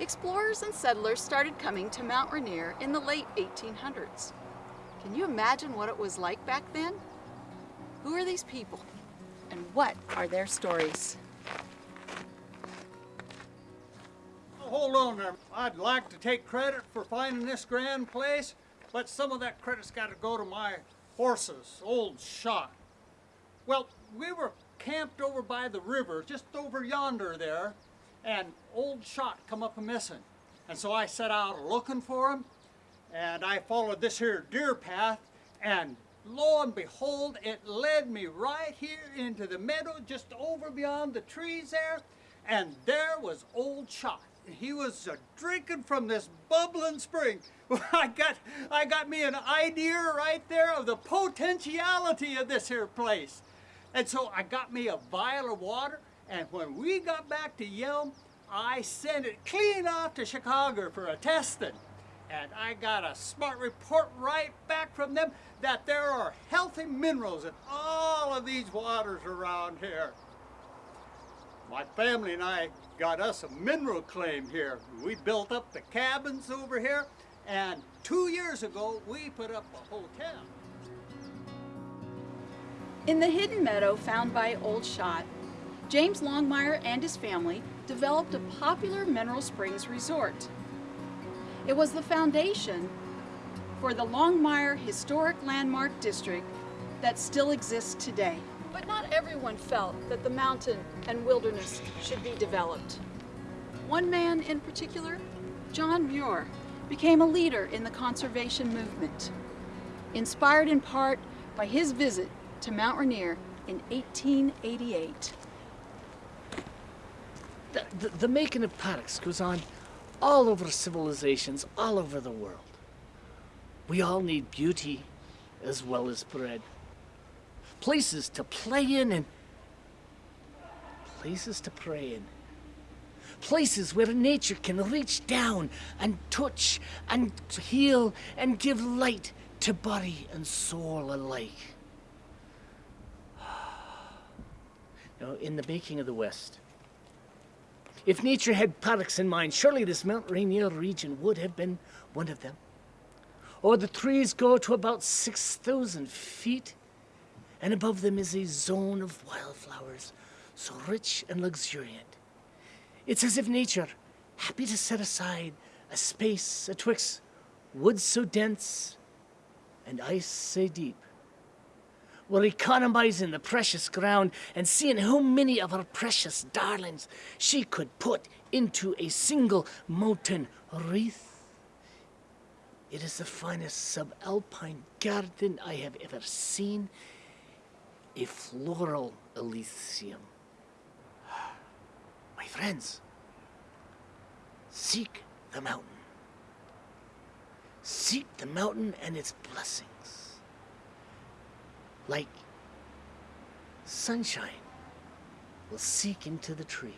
Explorers and settlers started coming to Mount Rainier in the late 1800s. Can you imagine what it was like back then? Who are these people? And what are their stories? Hold on there. I'd like to take credit for finding this grand place, but some of that credit's got to go to my horses, old shot. Well, we were camped over by the river, just over yonder there, and old shot come up a missing. And so I set out looking for him, and I followed this here deer path, and lo and behold, it led me right here into the meadow, just over beyond the trees there, and there was old shot. He was uh, drinking from this bubbling spring. I got, I got me an idea right there of the potentiality of this here place. And so I got me a vial of water, and when we got back to Yelm, I sent it clean off to Chicago for a testing. And I got a smart report right back from them that there are healthy minerals in all of these waters around here. My family and I got us a mineral claim here. We built up the cabins over here, and two years ago, we put up a hotel. In the hidden meadow found by Old Shot, James Longmire and his family developed a popular mineral springs resort. It was the foundation for the Longmire Historic Landmark District that still exists today. But not everyone felt that the mountain and wilderness should be developed. One man in particular, John Muir, became a leader in the conservation movement, inspired in part by his visit to Mount Rainier in 1888. The, the, the making of paddocks goes on all over civilizations, all over the world. We all need beauty as well as bread. Places to play in and places to pray in. Places where nature can reach down and touch and heal and give light to body and soul alike. Now, in the making of the West, if nature had paddocks in mind, surely this Mount Rainier region would have been one of them. Or the trees go to about 6,000 feet, and above them is a zone of wildflowers, so rich and luxuriant. It's as if nature, happy to set aside a space atwixt woods so dense and ice so deep, were economizing the precious ground and seeing how many of her precious darlings she could put into a single mountain wreath. It is the finest subalpine garden I have ever seen, a floral elysium. My friends, seek the mountain. Seek the mountain and its blessings like sunshine will seek into the trees.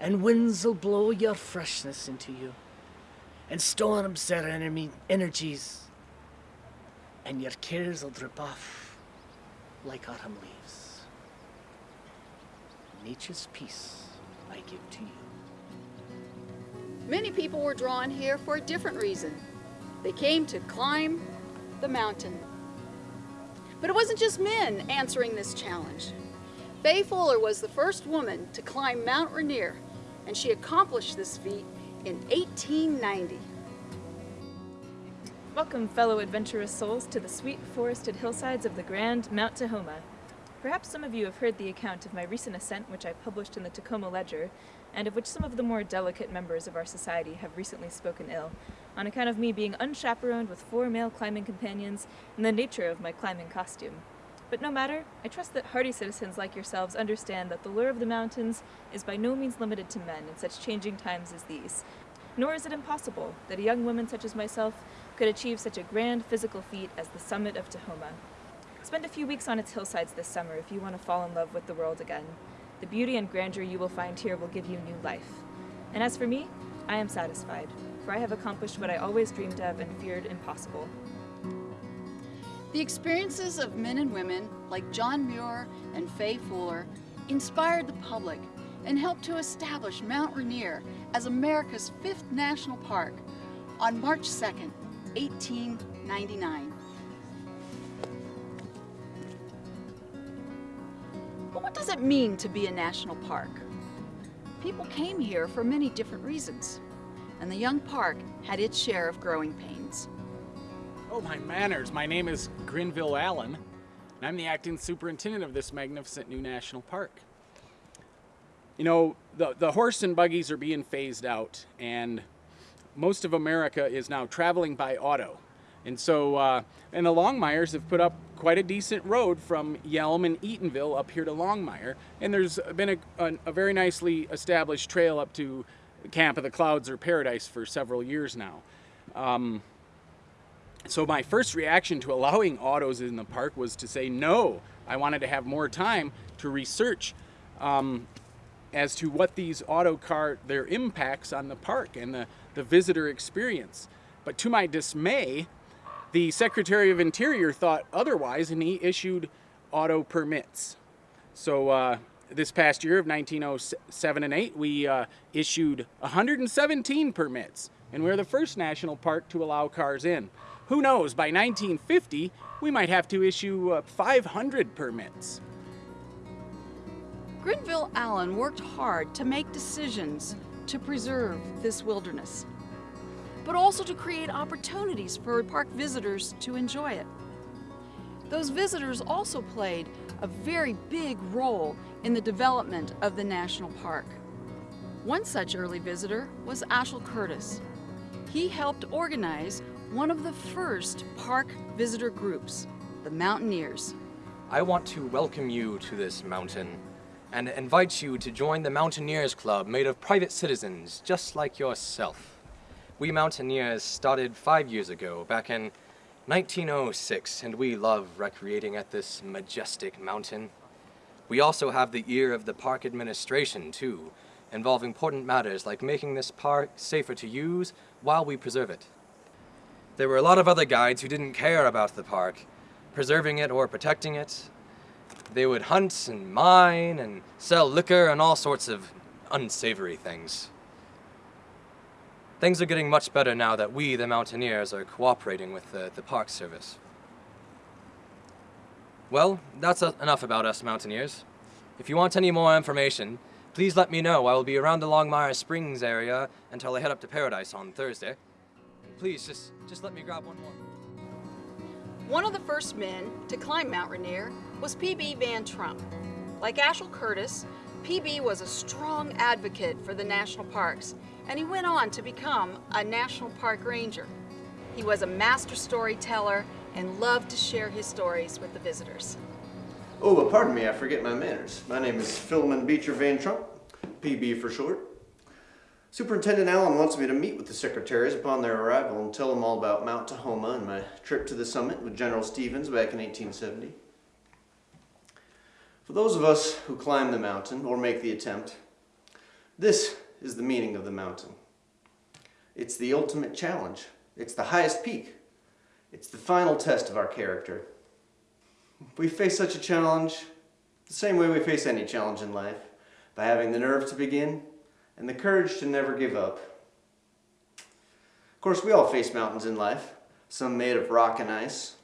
And winds will blow your freshness into you. And storms their enemy energies. And your cares will drip off like autumn leaves. Nature's peace I give to you. Many people were drawn here for a different reason. They came to climb the mountain but it wasn't just men answering this challenge. Fay Fuller was the first woman to climb Mount Rainier, and she accomplished this feat in 1890. Welcome, fellow adventurous souls, to the sweet forested hillsides of the grand Mount Tahoma. Perhaps some of you have heard the account of my recent ascent, which I published in the Tacoma Ledger, and of which some of the more delicate members of our society have recently spoken ill, on account of me being unchaperoned with four male climbing companions and the nature of my climbing costume. But no matter, I trust that hardy citizens like yourselves understand that the lure of the mountains is by no means limited to men in such changing times as these. Nor is it impossible that a young woman such as myself could achieve such a grand physical feat as the summit of Tahoma. Spend a few weeks on its hillsides this summer if you want to fall in love with the world again. The beauty and grandeur you will find here will give you new life. And as for me, I am satisfied, for I have accomplished what I always dreamed of and feared impossible. The experiences of men and women like John Muir and Fay Fuller inspired the public and helped to establish Mount Rainier as America's fifth national park on March 2nd, 1899. But what does it mean to be a national park? People came here for many different reasons, and the young park had its share of growing pains. Oh, my manners. My name is Grenville Allen, and I'm the acting superintendent of this magnificent new national park. You know, the, the horse and buggies are being phased out, and most of America is now traveling by auto. And so, uh, and the Longmires have put up quite a decent road from Yelm and Eatonville up here to Longmire. And there's been a, a, a very nicely established trail up to Camp of the Clouds or Paradise for several years now. Um, so my first reaction to allowing autos in the park was to say no. I wanted to have more time to research um, as to what these auto car, their impacts on the park and the, the visitor experience. But to my dismay, the Secretary of Interior thought otherwise and he issued auto permits. So uh, this past year of 1907 and 8, we uh, issued 117 permits and we're the first national park to allow cars in. Who knows, by 1950, we might have to issue uh, 500 permits. Grenville Allen worked hard to make decisions to preserve this wilderness, but also to create opportunities for park visitors to enjoy it. Those visitors also played a very big role in the development of the national park. One such early visitor was Asahel Curtis. He helped organize one of the first park visitor groups, the Mountaineers. I want to welcome you to this mountain and invite you to join the Mountaineers Club made of private citizens just like yourself. We Mountaineers started five years ago, back in 1906, and we love recreating at this majestic mountain. We also have the ear of the park administration, too, involve important matters like making this park safer to use while we preserve it. There were a lot of other guides who didn't care about the park, preserving it or protecting it. They would hunt and mine and sell liquor and all sorts of unsavory things. Things are getting much better now that we, the Mountaineers, are cooperating with the, the Park Service. Well, that's enough about us Mountaineers. If you want any more information, please let me know. I will be around the Longmire Springs area until I head up to Paradise on Thursday. Please, just, just let me grab one more. One of the first men to climb Mount Rainier was P.B. Van Trump. Like Asahel Curtis, PB was a strong advocate for the national parks, and he went on to become a national park ranger. He was a master storyteller and loved to share his stories with the visitors. Oh, well, pardon me, I forget my manners. My name is Philemon Beecher Van Trump, PB for short. Superintendent Allen wants me to meet with the secretaries upon their arrival and tell them all about Mount Tahoma and my trip to the summit with General Stevens back in 1870. For those of us who climb the mountain or make the attempt, this is the meaning of the mountain. It's the ultimate challenge. It's the highest peak. It's the final test of our character. We face such a challenge the same way we face any challenge in life, by having the nerve to begin and the courage to never give up. Of course, we all face mountains in life, some made of rock and ice,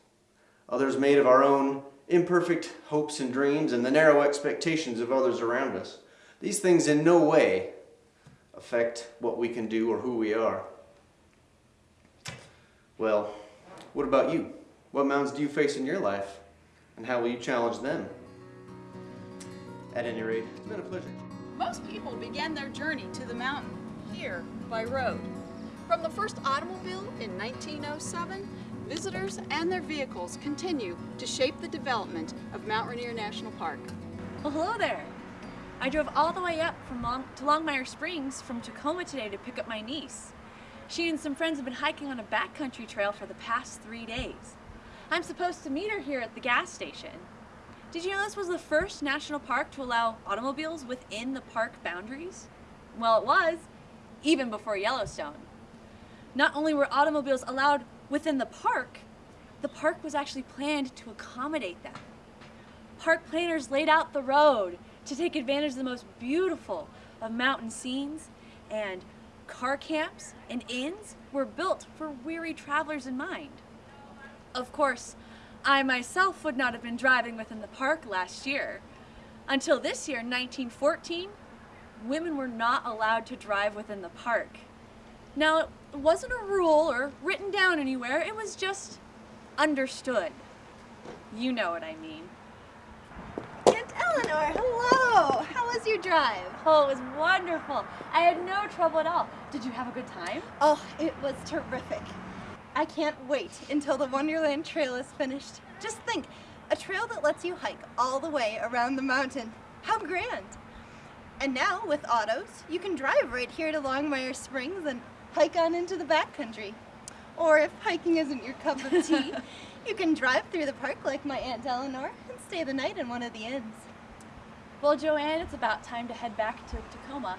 others made of our own imperfect hopes and dreams and the narrow expectations of others around us. These things in no way affect what we can do or who we are. Well, what about you? What mountains do you face in your life? And how will you challenge them? At any rate, it's been a pleasure. Most people began their journey to the mountain here by road. From the first automobile in 1907, visitors and their vehicles continue to shape the development of Mount Rainier National Park. Well, hello there. I drove all the way up from Long to Longmire Springs from Tacoma today to pick up my niece. She and some friends have been hiking on a backcountry trail for the past three days. I'm supposed to meet her here at the gas station. Did you know this was the first national park to allow automobiles within the park boundaries? Well, it was, even before Yellowstone. Not only were automobiles allowed within the park, the park was actually planned to accommodate them. Park planners laid out the road, to take advantage of the most beautiful of mountain scenes and car camps and inns were built for weary travelers in mind. Of course, I myself would not have been driving within the park last year. Until this year, 1914, women were not allowed to drive within the park. Now, it wasn't a rule or written down anywhere, it was just understood. You know what I mean. Eleanor, hello! How was your drive? Oh, it was wonderful. I had no trouble at all. Did you have a good time? Oh, it was terrific. I can't wait until the Wonderland Trail is finished. Just think, a trail that lets you hike all the way around the mountain. How grand! And now, with autos, you can drive right here to Longmire Springs and hike on into the backcountry. Or if hiking isn't your cup of tea, you can drive through the park like my Aunt Eleanor and stay the night in one of the inns. Well, Joanne, it's about time to head back to Tacoma.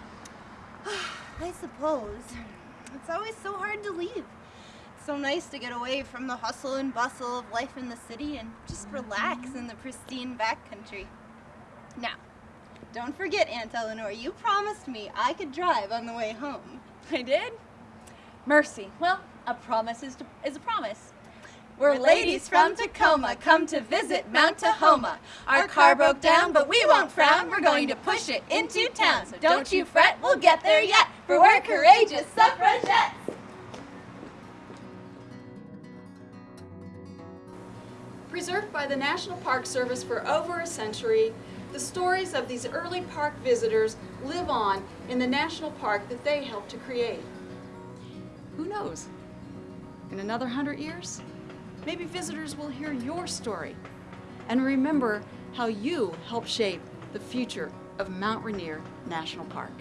I suppose. It's always so hard to leave. It's so nice to get away from the hustle and bustle of life in the city and just mm-hmm. relax in the pristine backcountry. Now, don't forget, Aunt Eleanor, you promised me I could drive on the way home. I did? Mercy. Well, a promise is, to, is a promise. We're ladies from Tacoma, come to visit Mount Tahoma. Our car broke down, but we won't frown. We're going to push it into town. So don't you fret, we'll get there yet. For we're courageous suffragettes. Preserved by the National Park Service for over a century, the stories of these early park visitors live on in the national park that they helped to create. Who knows? In another hundred years, maybe visitors will hear your story and remember how you helped shape the future of Mount Rainier National Park.